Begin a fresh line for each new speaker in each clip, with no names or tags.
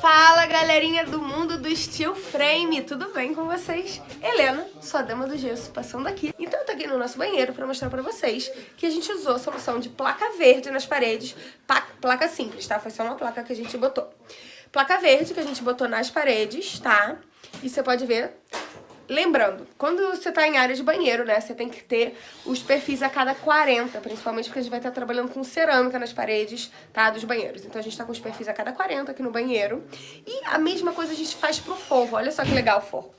Fala galerinha do mundo do Steel Frame, tudo bem com vocês? Helena, sua dama do gesso, passando aqui. Então eu tô aqui no nosso banheiro pra mostrar pra vocês que a gente usou a solução de placa verde nas paredes, placa simples, tá? Foi só uma placa que a gente botou. Placa verde que a gente botou nas paredes, tá? E você pode ver Lembrando, quando você tá em área de banheiro, né, você tem que ter os perfis a cada 40, principalmente porque a gente vai estar trabalhando com cerâmica nas paredes, tá, dos banheiros. Então a gente tá com os perfis a cada 40 aqui no banheiro. E a mesma coisa a gente faz pro forro, olha só que legal o forro.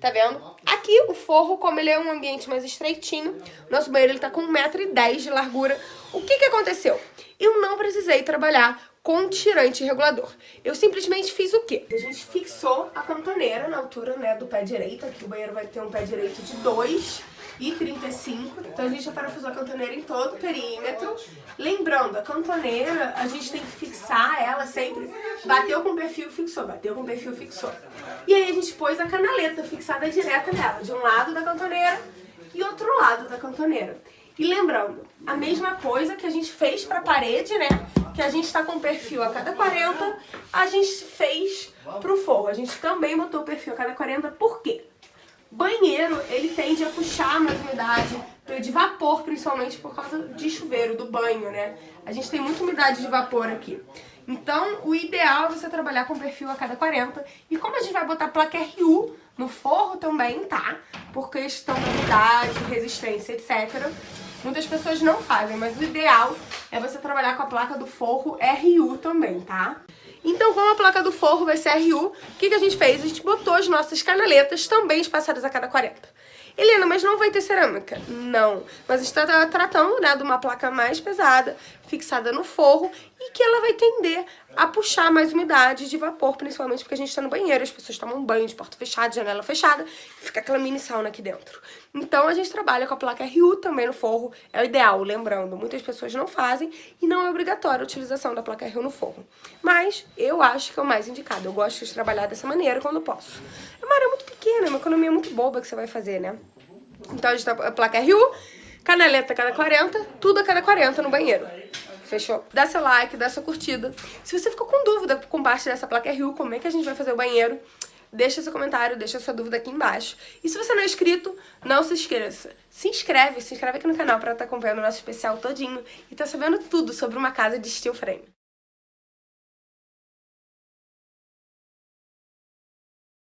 Tá vendo? Aqui o forro, como ele é um ambiente mais estreitinho, nosso banheiro ele tá com 1,10m de largura. O que que aconteceu? Eu não precisei trabalhar com tirante regulador. Eu simplesmente fiz o quê? A gente fixou a cantoneira na altura né, do pé direito. Aqui o banheiro vai ter um pé direito de 2 e 35. Então a gente já parafusou a cantoneira em todo o perímetro. Lembrando, a cantoneira, a gente tem que fixar ela sempre. Bateu com o perfil, fixou. Bateu com o perfil, fixou. E aí a gente pôs a canaleta fixada direta nela. De um lado da cantoneira e outro lado da cantoneira. E lembrando, a mesma coisa que a gente fez para a parede, né? Que a gente está com perfil a cada 40, a gente fez para o forro. A gente também botou perfil a cada 40, por quê? Banheiro, ele tende a puxar mais umidade, de vapor principalmente por causa de chuveiro, do banho, né? A gente tem muita umidade de vapor aqui. Então, o ideal é você trabalhar com perfil a cada 40. E como a gente vai botar placa RU no forro também, tá? Por questão da umidade, resistência, etc. Muitas pessoas não fazem, mas o ideal é você trabalhar com a placa do forro RU também, tá? Então, como a placa do forro vai ser RU, o que, que a gente fez? A gente botou as nossas canaletas também espaçadas a cada 40. Helena, mas não vai ter cerâmica? Não. Mas está tratando né, de uma placa mais pesada, fixada no forro, e que ela vai tender a puxar mais umidade de vapor, principalmente porque a gente está no banheiro, as pessoas tomam banho de porta fechada, janela fechada, e fica aquela mini sauna aqui dentro. Então a gente trabalha com a placa RU também no forro, é o ideal, lembrando, muitas pessoas não fazem e não é obrigatória a utilização da placa RU no forro. Mas eu acho que é o mais indicado, eu gosto de trabalhar dessa maneira quando posso. É uma área muito pequena, é uma economia muito boba que você vai fazer, né? Então a gente tá a placa RU, canaleta a cada 40, tudo a cada 40 no banheiro. Fechou? Dá seu like, dá sua curtida. Se você ficou com dúvida com parte dessa placa RU, como é que a gente vai fazer o banheiro, deixa seu comentário, deixa sua dúvida aqui embaixo. E se você não é inscrito, não se esqueça. Se inscreve, se inscreve aqui no canal pra estar tá acompanhando o nosso especial todinho e tá sabendo tudo sobre uma casa de steel frame.